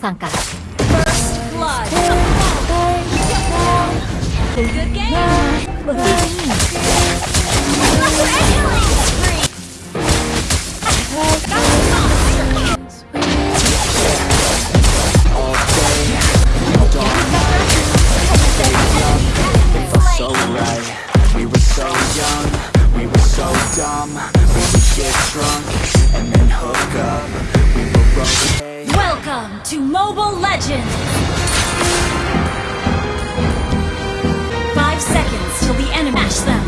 First blood. Game. So right. We were so young, we were so dumb. We would get drunk and then hook up. We were okay. Welcome to Mobile Legends! Five seconds till the enemy mash them.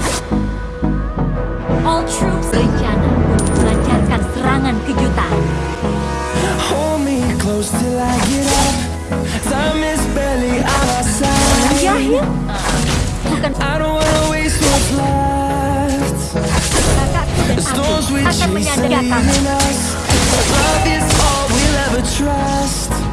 All troops Rencana untuk melancarkan serangan kejutan. Hold me close till I get up. Time is barely on our side. Jahil? Bukan I don't wanna waste what's left. kakakku dan aku we akan menyadari us. Love is all trust.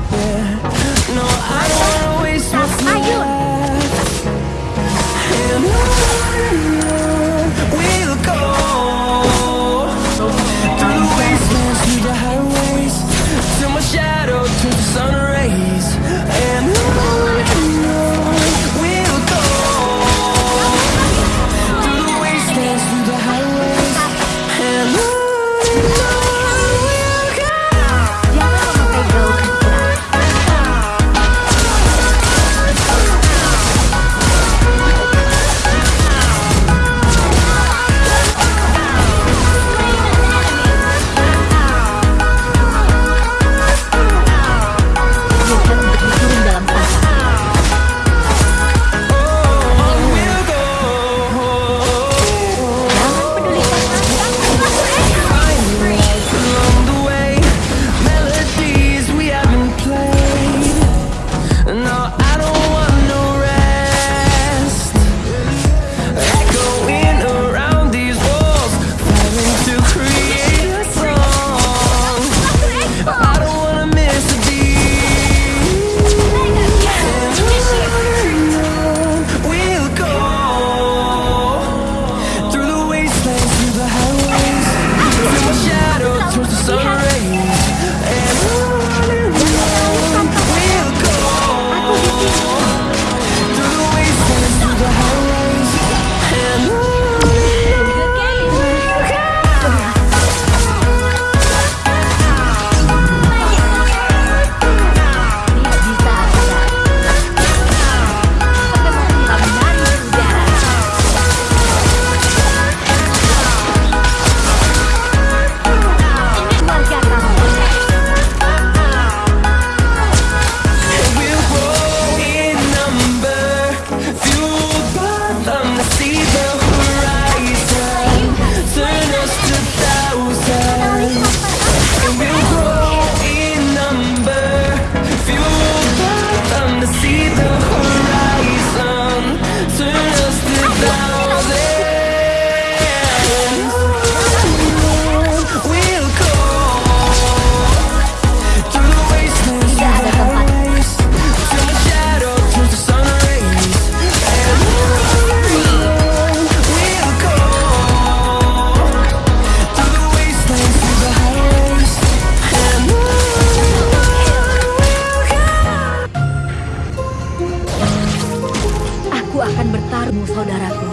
Aku akan bertarung, saudaraku.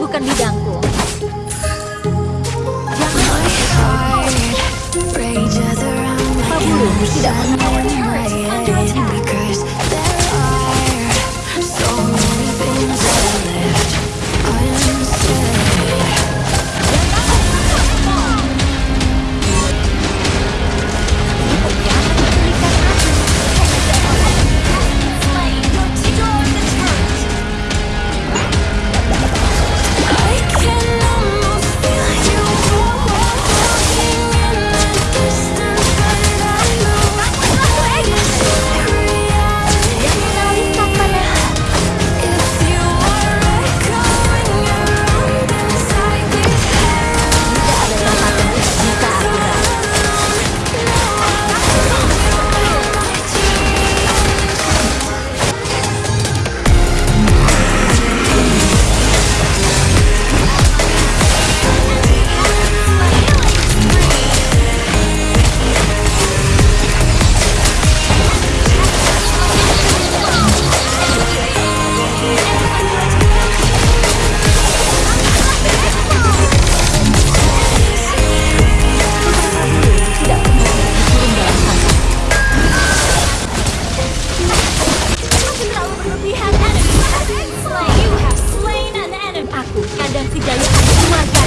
Bukan bidangku. Jangan. Pabulu tidak pernah. dan si Jaya Kumar